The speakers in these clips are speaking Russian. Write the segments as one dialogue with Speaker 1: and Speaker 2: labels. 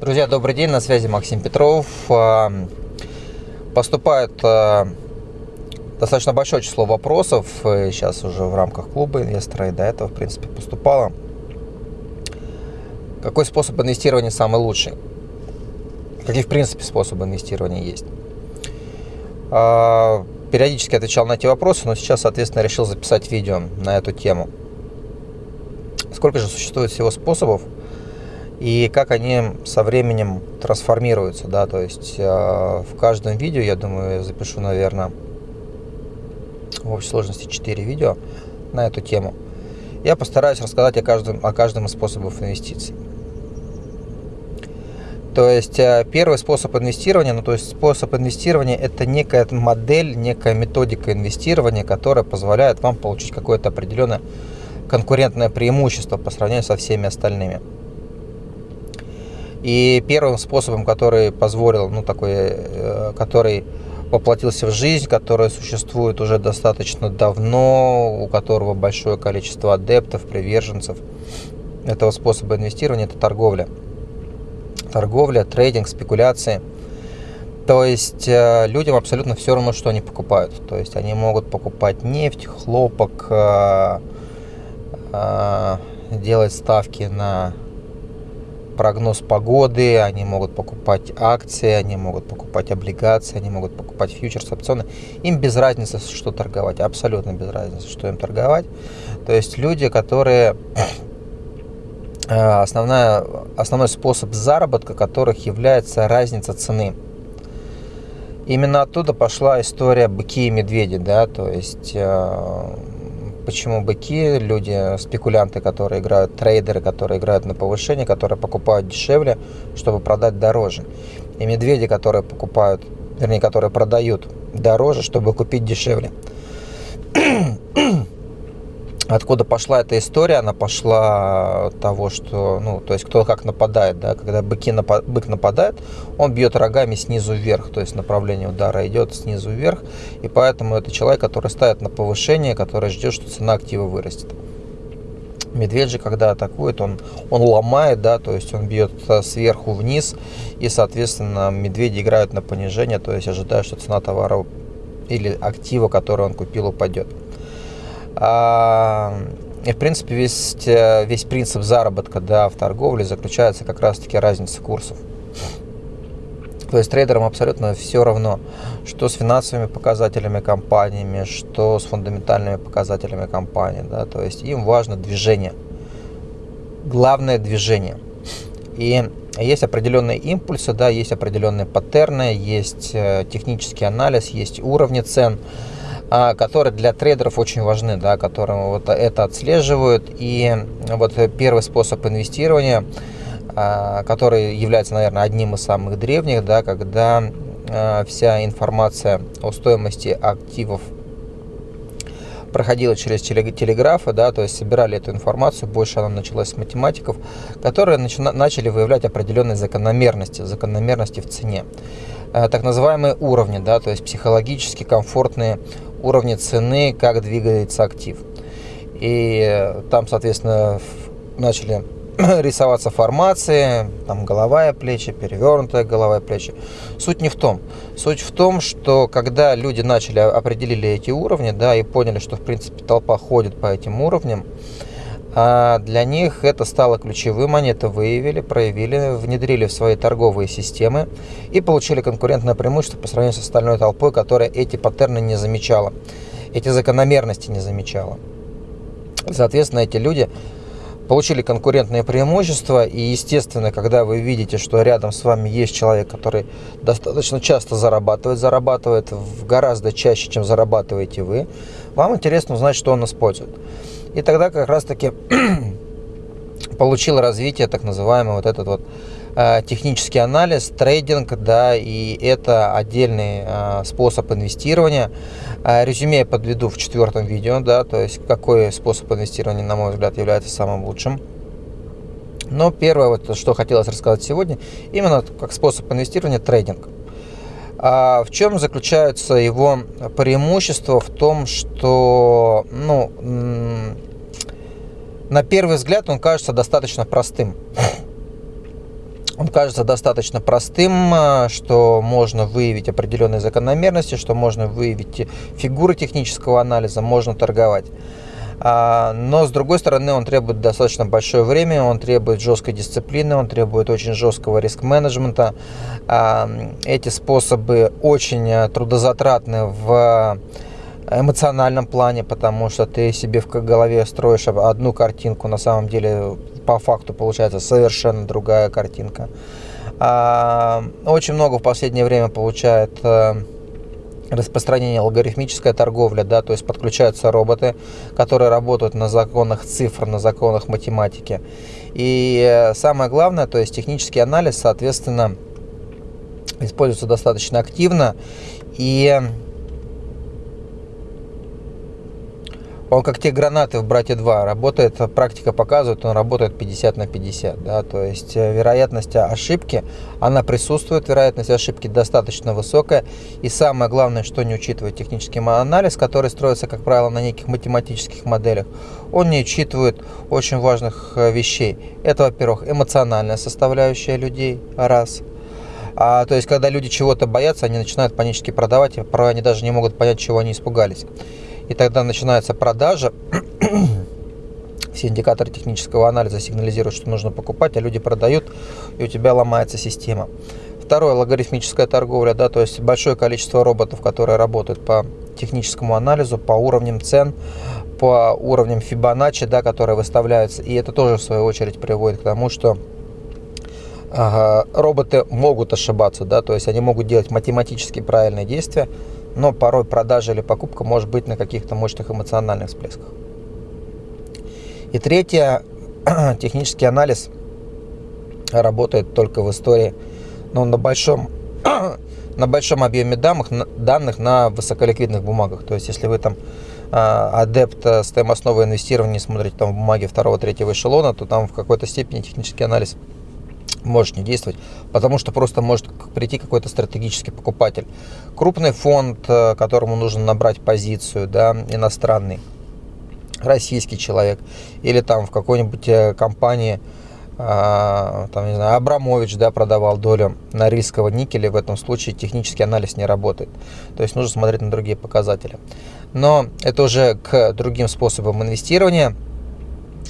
Speaker 1: Друзья, добрый день, на связи Максим Петров. А, поступает а, достаточно большое число вопросов, сейчас уже в рамках клуба инвестора, и до этого, в принципе, поступало. Какой способ инвестирования самый лучший? Какие, в принципе, способы инвестирования есть? А, периодически отвечал на эти вопросы, но сейчас, соответственно, решил записать видео на эту тему. Сколько же существует всего способов – и как они со временем трансформируются, да, то есть э, в каждом видео, я думаю, я запишу, наверное, в общей сложности 4 видео на эту тему. Я постараюсь рассказать о каждом, о каждом из способов инвестиций. То есть э, первый способ инвестирования, ну то есть способ инвестирования это некая модель, некая методика инвестирования, которая позволяет вам получить какое-то определенное конкурентное преимущество по сравнению со всеми остальными. И первым способом, который позволил, ну такой, э, который воплотился в жизнь, который существует уже достаточно давно, у которого большое количество адептов, приверженцев этого способа инвестирования, это торговля. Торговля, трейдинг, спекуляции. То есть э, людям абсолютно все равно, что они покупают. То есть они могут покупать нефть, хлопок, э, делать ставки на прогноз погоды, они могут покупать акции, они могут покупать облигации, они могут покупать фьючерс, опционы. Им без разницы, что торговать, абсолютно без разницы, что им торговать. То есть люди, которые э, основная, основной способ заработка которых является разница цены. Именно оттуда пошла история быки и медведи, да, то есть э, Почему быки? Люди, спекулянты, которые играют, трейдеры, которые играют на повышение, которые покупают дешевле, чтобы продать дороже. И медведи, которые покупают, вернее, которые продают дороже, чтобы купить дешевле. Откуда пошла эта история? Она пошла того, что, ну, то есть кто как нападает, да, когда быки напад, бык нападает, он бьет рогами снизу вверх, то есть направление удара идет снизу вверх, и поэтому это человек, который ставит на повышение, который ждет, что цена актива вырастет. Медведь же, когда атакует, он, он ломает, да, то есть он бьет сверху вниз, и, соответственно, медведи играют на понижение, то есть ожидая, что цена товара или актива, который он купил, упадет. А, и, в принципе, весь, э, весь принцип заработка да, в торговле заключается как раз-таки разница курсов. То есть трейдерам абсолютно все равно, что с финансовыми показателями компаниями, что с фундаментальными показателями компании. Да? То есть им важно движение. Главное движение. И есть определенные импульсы, да, есть определенные паттерны, есть э, технический анализ, есть уровни цен. А, которые для трейдеров очень важны, да, которые вот это отслеживают. И вот первый способ инвестирования, а, который является, наверное, одним из самых древних, да, когда а, вся информация о стоимости активов проходила через телеграфы, да, то есть собирали эту информацию, больше она началась с математиков, которые начали выявлять определенные закономерности, закономерности в цене. Так называемые уровни, да, то есть психологически комфортные уровне цены, как двигается актив. И там, соответственно, начали рисоваться формации, там головая плечи, перевернутая головая плечи. Суть не в том. Суть в том, что когда люди начали, определили эти уровни, да, и поняли, что, в принципе, толпа ходит по этим уровням, а для них это стало ключевым, они это выявили, проявили, внедрили в свои торговые системы и получили конкурентное преимущество по сравнению с остальной толпой, которая эти паттерны не замечала, эти закономерности не замечала. Соответственно, эти люди получили конкурентное преимущество, и, естественно, когда вы видите, что рядом с вами есть человек, который достаточно часто зарабатывает, зарабатывает гораздо чаще, чем зарабатываете вы, вам интересно узнать, что он использует. И тогда как раз-таки получил развитие так называемый вот этот вот э, технический анализ, трейдинг, да, и это отдельный э, способ инвестирования. Э, резюме я подведу в четвертом видео, да, то есть какой способ инвестирования, на мой взгляд, является самым лучшим. Но первое, вот, что хотелось рассказать сегодня, именно как способ инвестирования трейдинг. А в чем заключается его преимущество? В том, что ну, на первый взгляд он кажется достаточно простым. Он кажется достаточно простым, э, что можно выявить определенные закономерности, что можно выявить фигуры технического анализа, можно торговать. А, но, с другой стороны, он требует достаточно большое время, он требует жесткой дисциплины, он требует очень жесткого риск-менеджмента. А, эти способы очень э, трудозатратны в эмоциональном плане, потому что ты себе в голове строишь одну картинку, на самом деле по факту получается совершенно другая картинка. А, очень много в последнее время получает э, распространение алгоритмическая торговля, да, то есть подключаются роботы, которые работают на законах цифр, на законах математики. И э, самое главное, то есть технический анализ, соответственно, используется достаточно активно. И Он как те гранаты в «Братья 2» работает, практика показывает, он работает 50 на 50. Да? То есть э, вероятность ошибки, она присутствует, вероятность ошибки достаточно высокая. И самое главное, что не учитывает технический анализ, который строится, как правило, на неких математических моделях, он не учитывает очень важных э, вещей. Это, во-первых, эмоциональная составляющая людей, раз – а, то есть, когда люди чего-то боятся, они начинают панически продавать, а порой они даже не могут понять, чего они испугались и тогда начинается продажа. Все индикаторы технического анализа сигнализируют, что нужно покупать, а люди продают, и у тебя ломается система. Второе, логарифмическая торговля, да, то есть большое количество роботов, которые работают по техническому анализу, по уровням цен, по уровням Fibonacci, да, которые выставляются. И это тоже, в свою очередь, приводит к тому, что роботы могут ошибаться, да, то есть они могут делать математически правильные действия, но порой продажа или покупка может быть на каких-то мощных эмоциональных всплесках. И третье, технический анализ работает только в истории, но на большом, на большом объеме данных, данных на высоколиквидных бумагах. То есть, если вы там а, адепт стоимостного инвестирования смотрите там бумаги второго-третьего эшелона, то там в какой-то степени технический анализ может не действовать, потому что просто может прийти какой-то стратегический покупатель. Крупный фонд, э, которому нужно набрать позицию, да, иностранный, российский человек, или там в какой-нибудь э, компании, а, там, не знаю, Абрамович, да, продавал долю на рискового никеля, в этом случае технический анализ не работает. То есть нужно смотреть на другие показатели. Но это уже к другим способам инвестирования –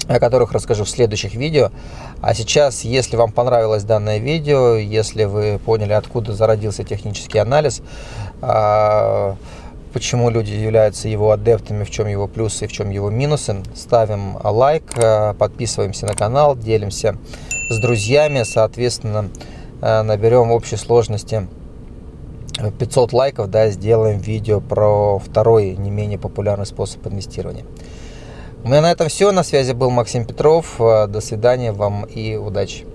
Speaker 1: о которых расскажу в следующих видео. А сейчас, если вам понравилось данное видео, если вы поняли, откуда зародился технический анализ, а, почему люди являются его адептами, в чем его плюсы в чем его минусы, ставим лайк, а, подписываемся на канал, делимся с друзьями, соответственно, а, наберем в общей сложности 500 лайков, да, сделаем видео про второй не менее популярный способ инвестирования. У меня на этом все. На связи был Максим Петров. До свидания вам и удачи.